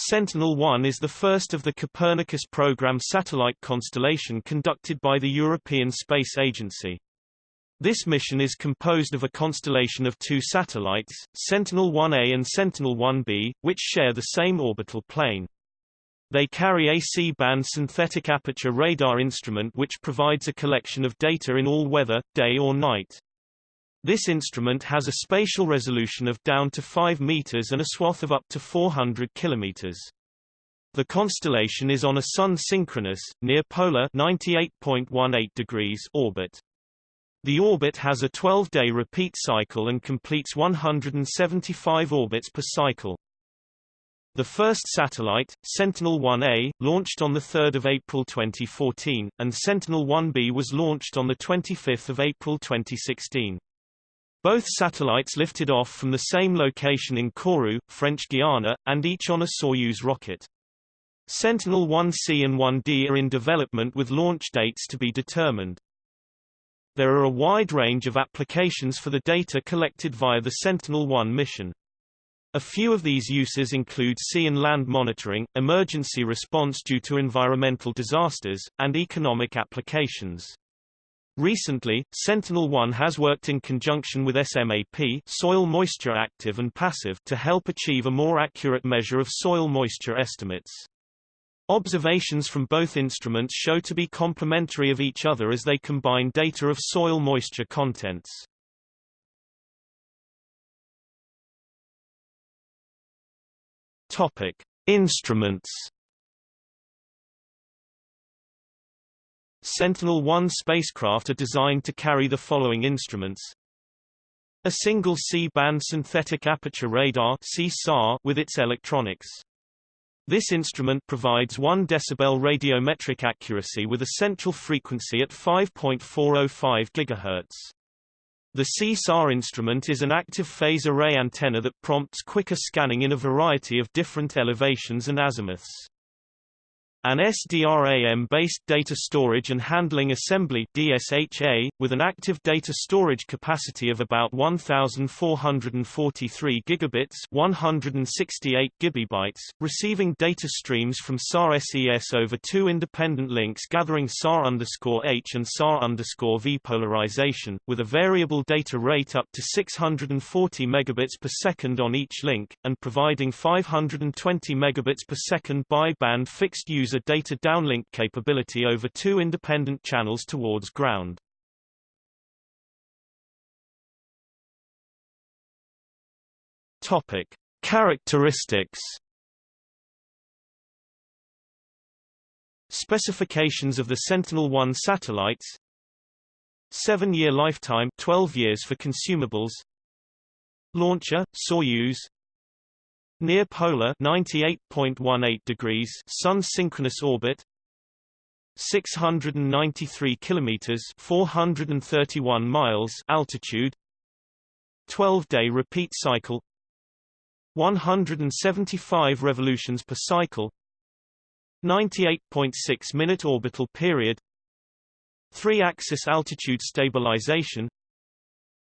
Sentinel-1 is the first of the Copernicus program satellite constellation conducted by the European Space Agency. This mission is composed of a constellation of two satellites, Sentinel-1A and Sentinel-1B, which share the same orbital plane. They carry a C-band synthetic aperture radar instrument which provides a collection of data in all weather, day or night. This instrument has a spatial resolution of down to 5 meters and a swath of up to 400 kilometers. The constellation is on a sun-synchronous, near-polar 98.18 degrees orbit. The orbit has a 12-day repeat cycle and completes 175 orbits per cycle. The first satellite, Sentinel-1A, launched on 3 April 2014, and Sentinel-1B was launched on 25 April 2016. Both satellites lifted off from the same location in Kourou, French Guiana, and each on a Soyuz rocket. Sentinel-1C and 1D are in development with launch dates to be determined. There are a wide range of applications for the data collected via the Sentinel-1 mission. A few of these uses include sea and land monitoring, emergency response due to environmental disasters, and economic applications. Recently, Sentinel-1 has worked in conjunction with SMAP soil moisture active and passive to help achieve a more accurate measure of soil moisture estimates. Observations from both instruments show to be complementary of each other as they combine data of soil moisture contents. Topic: Instruments Sentinel-1 spacecraft are designed to carry the following instruments. A single C-band synthetic aperture radar with its electronics. This instrument provides 1 dB radiometric accuracy with a central frequency at 5.405 GHz. The CSAR instrument is an active phase array antenna that prompts quicker scanning in a variety of different elevations and azimuths. An SDRAM-based data storage and handling assembly DSHA, with an active data storage capacity of about 1,443 gigabits 168 gigabytes, receiving data streams from SAR SES over two independent links gathering SAR-H and SAR-V polarization, with a variable data rate up to 640 megabits per second on each link, and providing 520 megabits per second bi-band fixed user user data downlink capability over two independent channels towards ground. Topic: Characteristics. Specifications of the Sentinel-1 satellites 7-year lifetime 12 years for consumables Launcher, Soyuz Near polar 98.18 degrees sun synchronous orbit 693 kilometers 431 miles altitude 12-day repeat cycle 175 revolutions per cycle 98.6 minute orbital period 3-axis attitude stabilization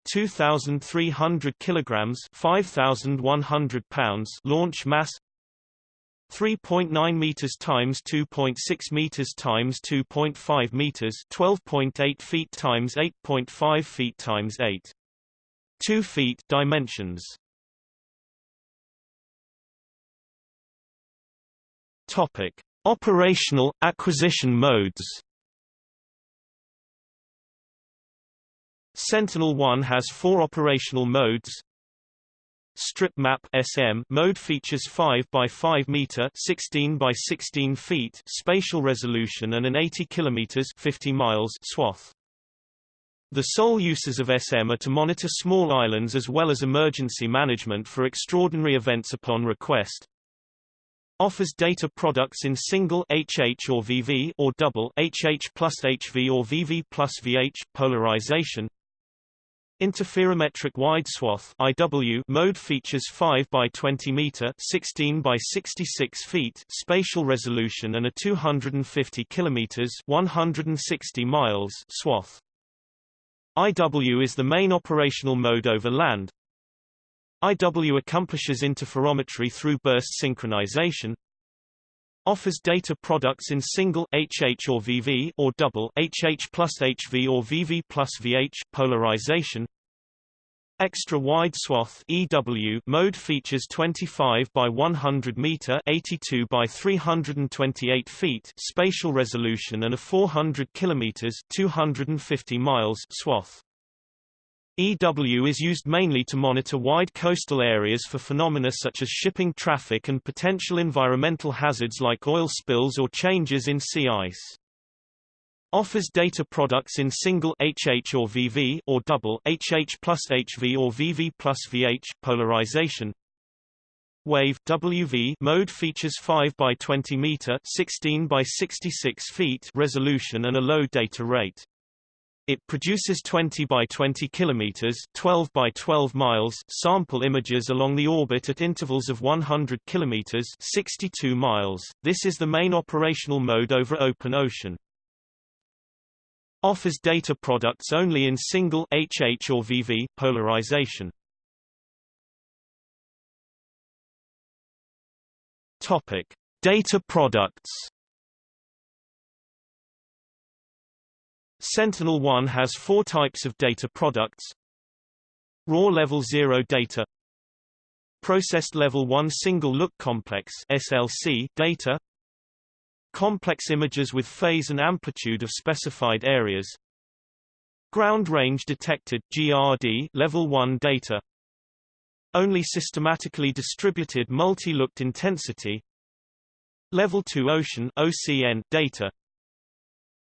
2,300 kilograms 5,100 pounds launch mass 3.9 meters times 2.6 meters times 2.5 meters 12.8 feet times 8.5 feet times 8 2 feet dimensions. Topic operational acquisition modes Sentinel-1 has four operational modes. Strip Map SM mode features 5 by 5 meter 16 by 16 feet spatial resolution and an 80 kilometers 50 miles swath. The sole uses of SM are to monitor small islands as well as emergency management for extraordinary events upon request. Offers data products in single HH or VV or double HH plus HV or VV plus VH polarization. Interferometric wide swath IW mode features 5 by 20 meter 16 by 66 feet spatial resolution and a 250 kilometers 160 miles swath. IW is the main operational mode over land. IW accomplishes interferometry through burst synchronization. Offers data products in single HH or VV or double HH plus HV or VV plus VH polarization. Extra wide swath EW mode features 25 by 100 meter 82 by 328 feet spatial resolution and a 400 kilometers 250 miles swath. EW is used mainly to monitor wide coastal areas for phenomena such as shipping traffic and potential environmental hazards like oil spills or changes in sea ice. Offers data products in single HH or VV or double HH plus HV or VV plus VH polarization. Wave WV mode features 5 by 20 meter 16 by 66 feet resolution and a low data rate. It produces 20 by 20 kilometers 12 by 12 miles sample images along the orbit at intervals of 100 kilometers 62 miles. This is the main operational mode over open ocean. Offers data products only in single HH or VV polarization. Topic: Data products. Sentinel-1 has four types of data products. Raw Level 0 data. Processed Level 1 Single Look Complex SLC data. Complex images with phase and amplitude of specified areas. Ground range detected GRD level 1 data. Only systematically distributed multi-looked intensity. Level 2 ocean OCN data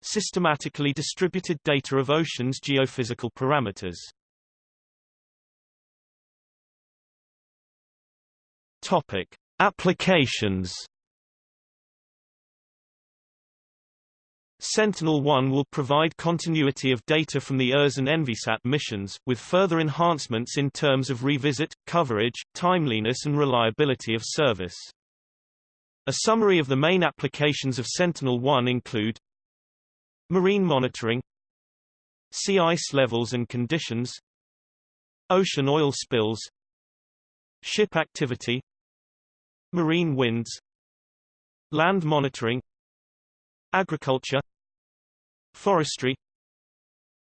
Systematically distributed data of oceans geophysical parameters Topic Applications Sentinel-1 will provide continuity of data from the ERS and Envisat missions, with further enhancements in terms of revisit, coverage, timeliness and reliability of service. A summary of the main applications of Sentinel-1 include Marine monitoring Sea ice levels and conditions Ocean oil spills Ship activity Marine winds Land monitoring Agriculture Forestry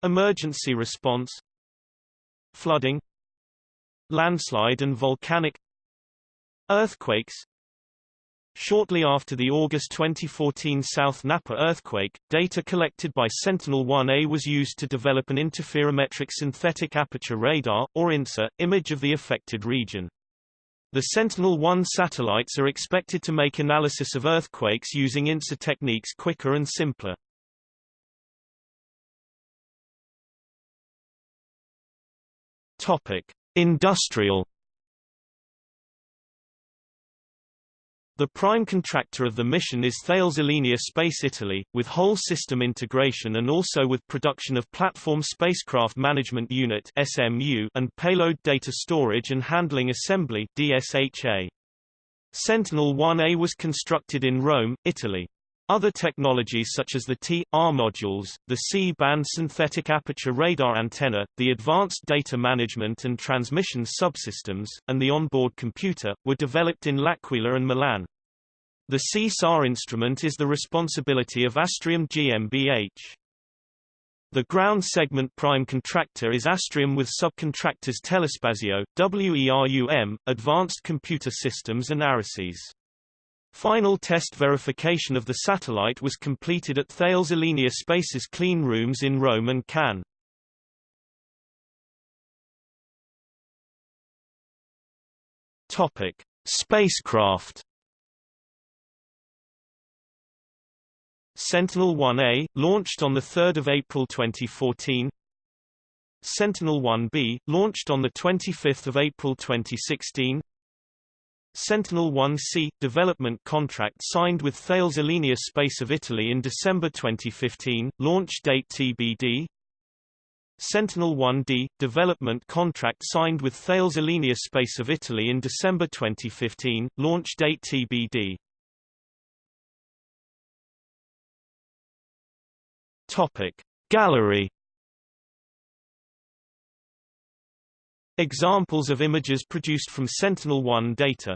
Emergency response Flooding Landslide and volcanic Earthquakes Shortly after the August 2014 South Napa earthquake, data collected by Sentinel-1A was used to develop an interferometric synthetic aperture radar, or InSAR, image of the affected region. The Sentinel-1 satellites are expected to make analysis of earthquakes using InSAR techniques quicker and simpler. Topic: Industrial The prime contractor of the mission is Thales Alenia Space Italy, with whole system integration and also with production of Platform Spacecraft Management Unit (SMU) and Payload Data Storage and Handling Assembly (DSHA). Sentinel-1A was constructed in Rome, Italy. Other technologies such as the T.R modules, the C-band synthetic aperture radar antenna, the advanced data management and transmission subsystems, and the onboard computer, were developed in L'Aquila and Milan. The C-SAR instrument is the responsibility of Astrium GmbH. The ground segment prime contractor is Astrium with subcontractors Telespazio, WERUM, Advanced Computer Systems and Aresys. Final test verification of the satellite was completed at Thales Alenia Space's clean rooms in Rome and Cannes. Topic: Spacecraft. Sentinel-1A, launched on 3 April 2014 Sentinel-1B, launched on 25 April 2016 Sentinel-1C – development contract signed with Thales Alenia Space of Italy in December 2015, launch date TBD Sentinel-1D – development contract signed with Thales Alenia Space of Italy in December 2015, launch date TBD Topic. Gallery. Examples of images produced from Sentinel-1 data